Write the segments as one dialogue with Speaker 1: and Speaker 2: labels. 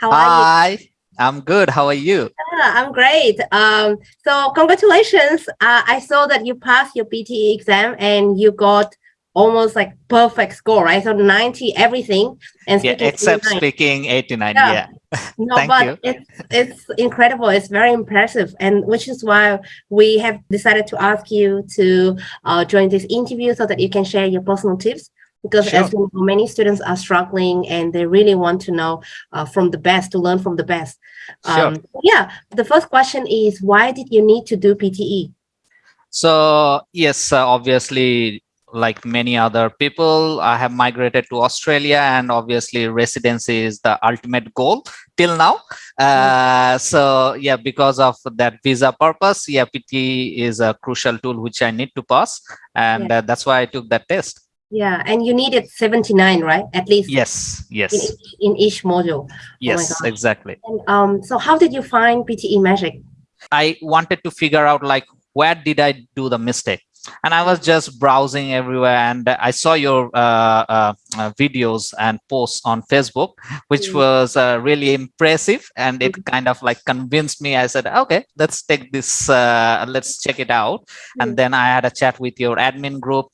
Speaker 1: How are Hi. you? I'm good. How are you?
Speaker 2: Yeah, I'm great. Um, so congratulations. Uh, I saw that you passed your PTE exam and you got almost like perfect score, right? So 90 everything.
Speaker 1: And yeah, except 89. speaking 89. Yeah. yeah.
Speaker 2: No, Thank but you. it's it's incredible. It's very impressive, and which is why we have decided to ask you to uh, join this interview so that you can share your personal tips because sure. as you know, many students are struggling and they really want to know uh, from the best to learn from the best. Um, sure. Yeah, the first question is why did you need to do PTE?
Speaker 1: So yes, uh, obviously like many other people i have migrated to australia and obviously residency is the ultimate goal till now uh, so yeah because of that visa purpose yeah pt is a crucial tool which i need to pass and yeah. uh, that's why i took that test
Speaker 2: yeah and you needed 79 right at least
Speaker 1: yes yes
Speaker 2: in each, in each module oh
Speaker 1: yes oh exactly
Speaker 2: and, um so how did you find pte magic
Speaker 1: i wanted to figure out like where did i do the mistake and I was just browsing everywhere and I saw your uh, uh, uh, videos and posts on Facebook, which mm. was uh, really impressive and it mm. kind of like convinced me. I said, okay, let's take this, uh, let's check it out. And mm. then I had a chat with your admin group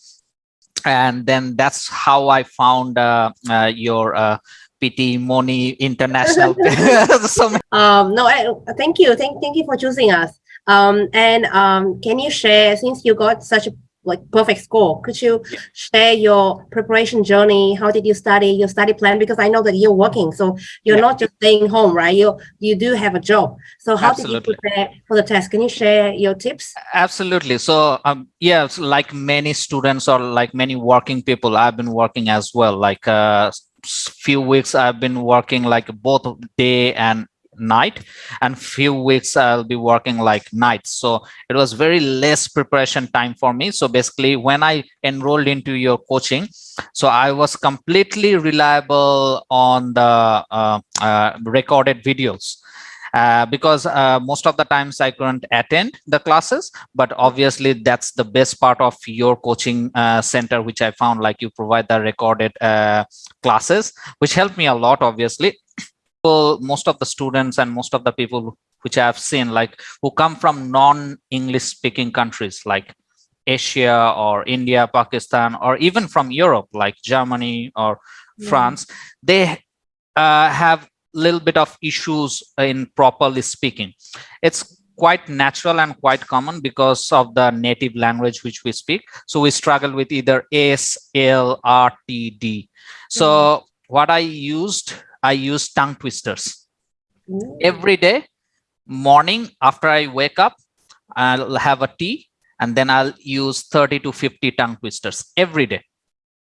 Speaker 1: and then that's how I found uh, your PT Moni International.
Speaker 2: so um, no, I, thank you. Thank, thank you for choosing us. Um, and um, can you share, since you got such a like perfect score, could you share your preparation journey? How did you study your study plan? Because I know that you're working, so you're yeah. not just staying home, right? You you do have a job. So how Absolutely. did you prepare for the test? Can you share your tips?
Speaker 1: Absolutely. So um, yeah, like many students or like many working people, I've been working as well. Like uh, few weeks I've been working like both day and night and few weeks i'll be working like nights so it was very less preparation time for me. So basically when i enrolled into your coaching so i was completely reliable on the uh, uh, recorded videos. Uh, because uh, most of the times I couldn't attend the classes, but obviously that's the best part of your coaching uh, center, which I found like you provide the recorded uh, classes, which helped me a lot, obviously most of the students and most of the people which I've seen like who come from non-English speaking countries like Asia or India, Pakistan, or even from Europe like Germany or yeah. France, they uh, have a little bit of issues in properly speaking. It's quite natural and quite common because of the native language which we speak. So we struggle with either S, L, R, T, D. So mm -hmm. what I used I use tongue twisters. Ooh. Every day, morning after I wake up, I'll have a tea and then I'll use 30 to 50 tongue twisters every day.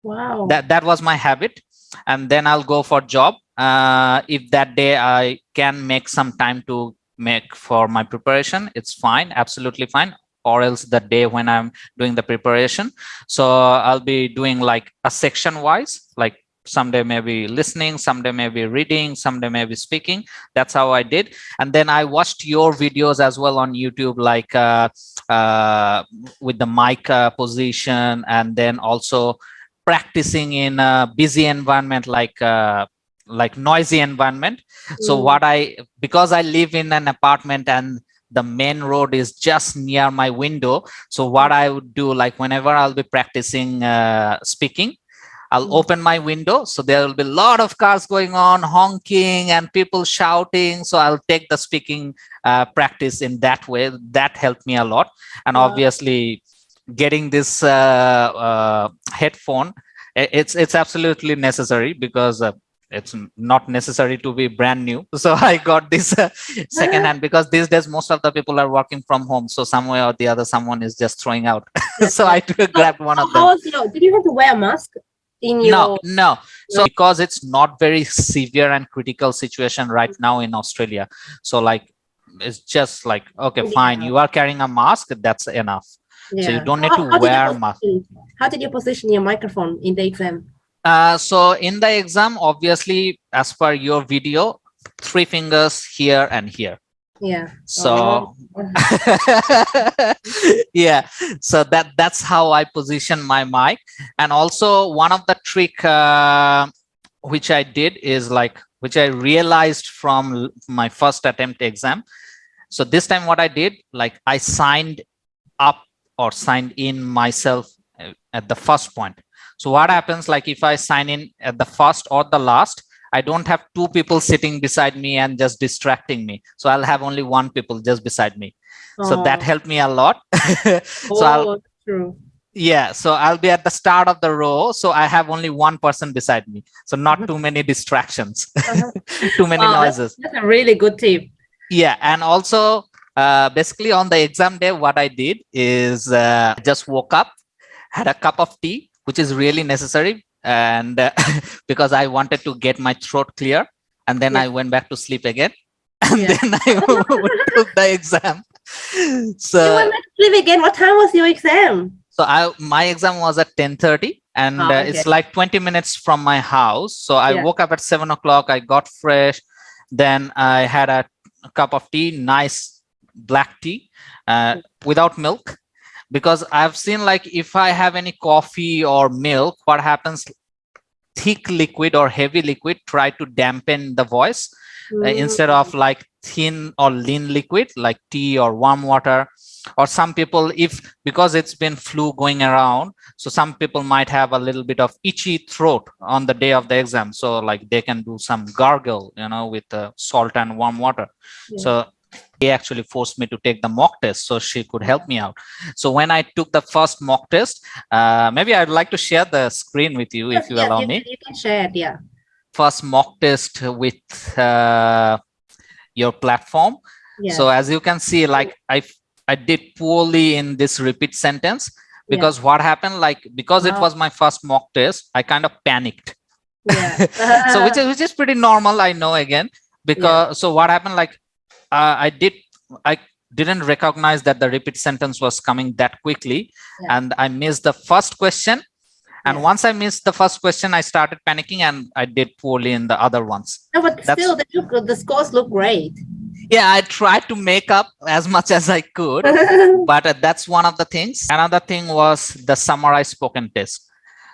Speaker 2: Wow.
Speaker 1: That, that was my habit. And then I'll go for job. Uh, if that day I can make some time to make for my preparation, it's fine, absolutely fine or else the day when I'm doing the preparation. So I'll be doing like a section wise, like someday maybe listening someday maybe reading someday maybe speaking. That's how i did. And then i watched your videos as well on youtube like uh, uh, with the mic uh, position and then also practicing in a busy environment like uh, like noisy environment. Mm. so what i because i live in an apartment and the main road is just near my window so what i would do like whenever i'll be practicing uh, speaking I'll hmm. open my window. So there will be a lot of cars going on, honking and people shouting. So I'll take the speaking uh, practice in that way. That helped me a lot. And wow. obviously getting this uh, uh, headphone, it's, it's absolutely necessary because uh, it's not necessary to be brand new so i got this uh, second hand because these days most of the people are working from home so somewhere or the other someone is just throwing out so i grabbed one of them
Speaker 2: did you have to wear a mask in your
Speaker 1: no. No so because it's not very severe and critical situation right now in australia. So like it's just like okay fine you are carrying a mask that's enough. Yeah. so you don't need how, to how wear mask.
Speaker 2: how did you position your microphone in the exam?
Speaker 1: Uh, so in the exam obviously as per your video three fingers here and here
Speaker 2: yeah
Speaker 1: so oh. yeah so that that's how i position my mic and also one of the trick uh, which i did is like which I realized from my first attempt exam. So this time what I did, like I signed up or signed in myself uh, at the first point. So what happens like if I sign in at the first or the last, I don't have two people sitting beside me and just distracting me. So I'll have only one people just beside me. Oh. So that helped me a lot. so oh, I'll, true. Yeah, so I'll be at the start of the row. So I have only one person beside me. So not mm-hmm. too many distractions, uh-huh. too many oh, noises.
Speaker 2: That's a really good tip.
Speaker 1: Yeah, and also uh, basically on the exam day, what I did is uh, just woke up, had a cup of tea, which is really necessary and uh, because I wanted to get my throat clear and then yeah. I went back to sleep again and yeah. then I took the exam. So
Speaker 2: you went back to sleep again. What time was your exam?
Speaker 1: So I my exam was at 10:30 and oh, okay. uh, it's like 20 minutes from my house. So I yeah. woke up at seven o'clock. I got fresh. Then I had a, a cup of tea, nice black tea uh, without milk because I've seen like if I have any coffee or milk, what happens thick liquid or heavy liquid try to dampen the voice mm. uh, instead of like thin or lean liquid like tea or warm water or some people if because it's been flu going around so some people might have a little bit of itchy throat on the day of the exam so like they can do some gargle you know with uh, salt and warm water yeah. so he actually forced me to take the mock test so she could help me out so when i took the first mock test uh, maybe i'd like to share the screen with you if you allow
Speaker 2: you,
Speaker 1: me
Speaker 2: you can share it yeah
Speaker 1: first mock test with uh, your platform yeah. so as you can see like i i did poorly in this repeat sentence because yeah. what happened like because wow. it was my first mock test i kind of panicked yeah. so which is which is pretty normal i know again because yeah. so what happened like uh, I did, I didn't recognize that the repeat sentence was coming that quickly. Yeah. And I missed the first question. And yeah. once I missed the first question, I started panicking and I did poorly in the other ones.
Speaker 2: No, but That's, still, the, the scores look great.
Speaker 1: Yeah, I tried to make up as much as I could, but uh, that's one of the things. Another thing was the summarized spoken test.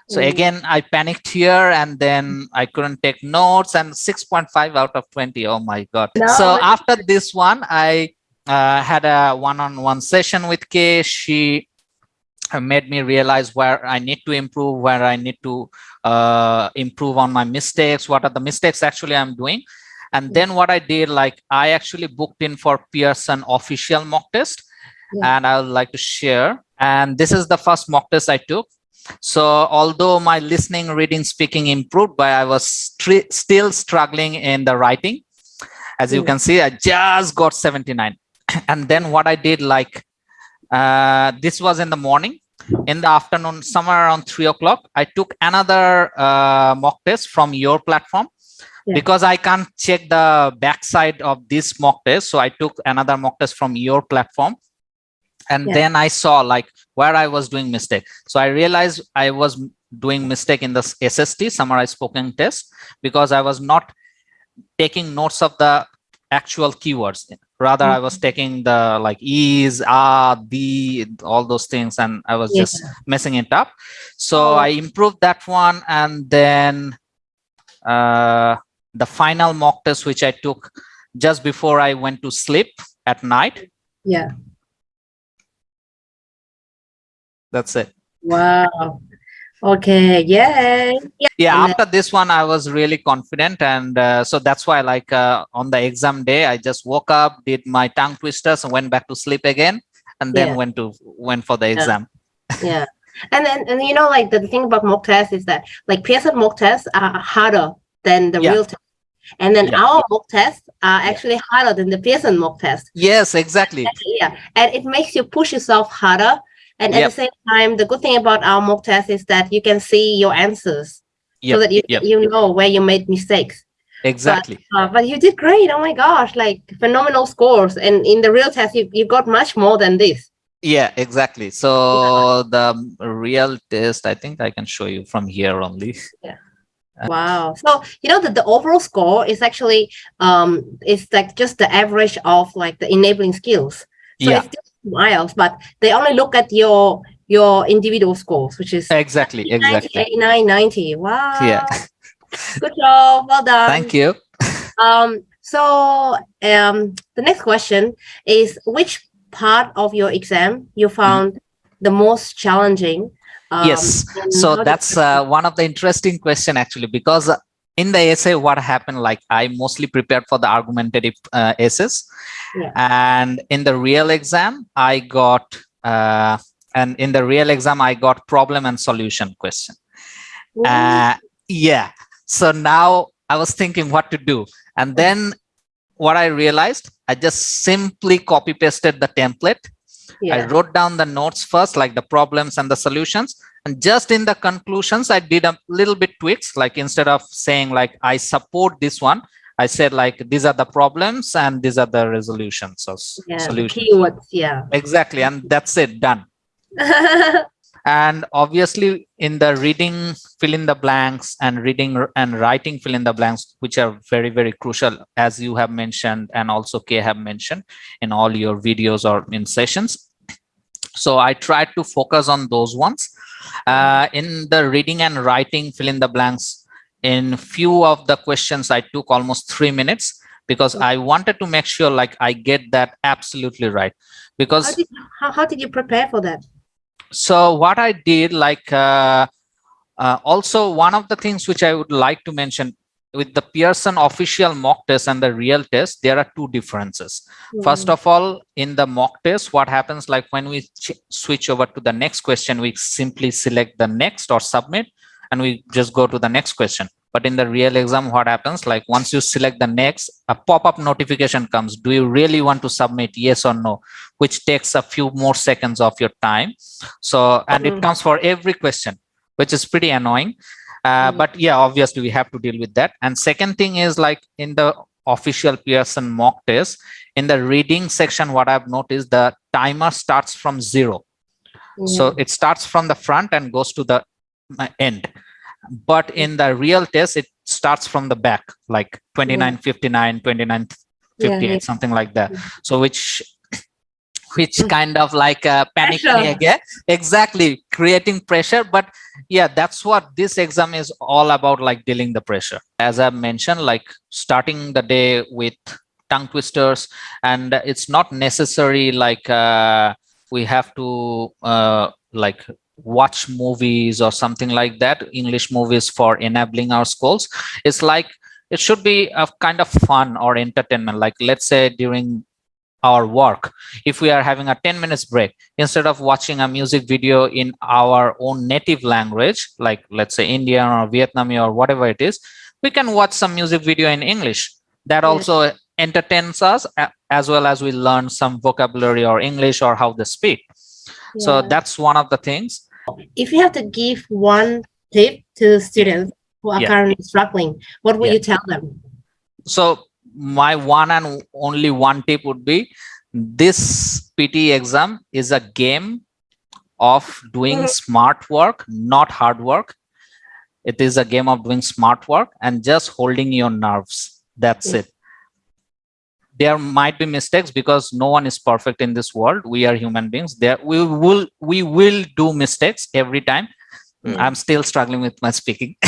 Speaker 1: So mm. again, I panicked here and then I couldn't take notes and 6.5 out of 20. Oh my God. No, so after this one, I uh, had a one-on-one -on -one session with Kay. She uh, made me realize where I need to improve, where I need to uh, improve on my mistakes. What are the mistakes actually I'm doing? And then what I did, like I actually booked in for Pearson official mock test yeah. and I would like to share. And this is the first mock test I took. So although my listening, reading, speaking improved, but I was still struggling in the writing. As you can see, I just got 79. and then what I did, like, uh, this was in the morning. In the afternoon, somewhere around three o'clock, I took another uh, mock test from your platform. Yeah. because I can't check the backside of this mock test. So I took another mock test from your platform and yeah. then i saw like where i was doing mistake so i realized i was doing mistake in the sst summarized spoken test because i was not taking notes of the actual keywords rather mm -hmm. i was mm-hmm. taking the like is ah the all those things and i was yeah. just messing it up so oh. i improved that one and then uh the final mock test which i took just before i went to sleep at night
Speaker 2: yeah
Speaker 1: that's it
Speaker 2: wow okay yay
Speaker 1: yeah, yeah after this one i was really confident and uh, so that's why like uh, on the exam day i just woke up did my tongue twisters and went back to sleep again and then yeah. went to went for the exam
Speaker 2: yeah and then and you know like the thing about mock tests is that like Pearson mock tests are harder than the yeah. real test and then yeah. our mock tests are actually harder than the Pearson mock test.
Speaker 1: Yes, exactly.
Speaker 2: Yeah, and it makes you push yourself harder and at the same time, the good thing about our mock test is that you can see your answers yep. so that you, yep. you know where you made mistakes.
Speaker 1: Exactly.
Speaker 2: But, uh, but, you did great. Oh my gosh, like phenomenal scores. And in the real test, you, you got much more than this.
Speaker 1: Yeah, exactly. So yeah. the real test, I think I can show you from here only.
Speaker 2: Yeah. Wow. So, you know, that the overall score is actually, um, it's like just the average of like the enabling skills. So yeah. it's miles, but they only look at your your individual scores, which is
Speaker 1: exactly 90, exactly
Speaker 2: 89, 90. Wow.
Speaker 1: Yeah.
Speaker 2: Good job. Well done.
Speaker 1: Thank you.
Speaker 2: Um, so um, the next question is which part of your exam you found mm the most challenging?
Speaker 1: Um, yes, so that's uh, one of the interesting question actually, because in the essay, what happened, like I mostly prepared for the argumentative uh, essays. Yeah. And in the real exam, I got, uh, and in the real exam, I got problem and solution question. Uh, yeah, so now I was thinking what to do. And then what I realized, I just simply copy pasted the template. Yeah. I wrote down the notes first, like the problems and the solutions. And just in the conclusions, I did a little bit tweaks, like instead of saying like, I support this one, I said like, these are the problems and these are the resolutions or
Speaker 2: yeah, solutions. Keywords, yeah.
Speaker 1: Exactly. And that's it, done. and obviously in the reading fill in the blanks and reading and writing fill in the blanks which are very very crucial as you have mentioned and also Kay have mentioned in all your videos or in sessions so i tried to focus on those ones uh, in the reading and writing fill in the blanks. In few of the questions i took almost three minutes because i wanted to make sure like i get that absolutely right. Because how
Speaker 2: did, how, how did you prepare for that?
Speaker 1: So what I did, like uh, uh, also one of the things which I would like to mention with the Pearson official mock test and the real test, there are two differences. Mm. First of all, in the mock test, what happens like when we switch over to the next question, we simply select the next or submit and we just go to the next question but in the real exam what happens like once you select the next a pop-up notification comes do you really want to submit yes or no which takes a few more seconds of your time so and mm -hmm. it comes for every question which is pretty annoying uh, mm but yeah obviously we have to deal with that. And second thing is like in the official pearson mock test in the reading section what i've noticed the timer starts from zero. So it starts from the front and goes to the end. But in the real test it starts from the back like 29 59 29 58 yeah, something like that. So which which mm. kind of like uh, panic me again exactly creating pressure. But yeah that's what this exam is all about like dealing the pressure. As i mentioned like starting the day with tongue twisters and it's not necessary like uh, we have to uh, like watch movies or something like that. English movies for enabling our schools. It's like it should be a kind of fun or entertainment. Like let's say during our work if we are having a 10 minutes break instead of watching a music video in our own native language like let's say indian or vietnamese or whatever it is we can watch some music video in english that also entertains us as well as we learn some vocabulary or english or how they speak yeah. so that's one of the things
Speaker 2: if you have to give one tip to students who are yeah. currently struggling, what will yeah. you tell them?
Speaker 1: So my one and only one tip would be this PT exam is a game of doing mm-hmm. smart work, not hard work. It is a game of doing smart work and just holding your nerves. That's it there might be mistakes because no one is perfect in this world we are human beings there we will we will do mistakes every time mm. i'm still struggling with my speaking.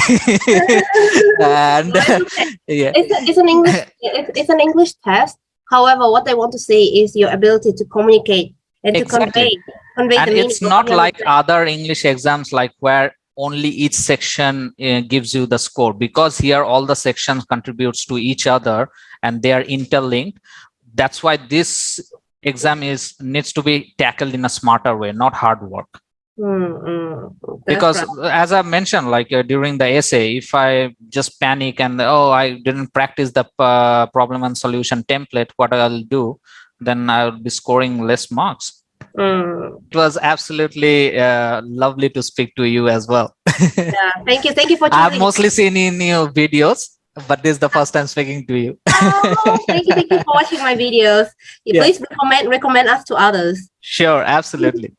Speaker 1: And
Speaker 2: yeah. It's, a, it's an english it's, it's, an english test. However what i want to say is your ability to communicate and exactly. to convey convey
Speaker 1: and it's not like other english exams like where only each section uh, gives you the score. Because here all the sections contributes to each other and they are interlinked. That's why this exam is needs to be tackled in a smarter way not hard work mm, mm, because right. as i mentioned like uh, during the essay if i just panic and oh i didn't practice the uh, problem and solution template what i'll do then i'll be scoring less marks Mm. It was absolutely uh, lovely to speak to you as well.
Speaker 2: yeah, thank you. Thank you for
Speaker 1: I've mostly seen in your videos, but this is the first time speaking to you.
Speaker 2: oh, thank you. Thank you for watching my videos. Yeah. Please recommend recommend us to others.
Speaker 1: Sure, absolutely.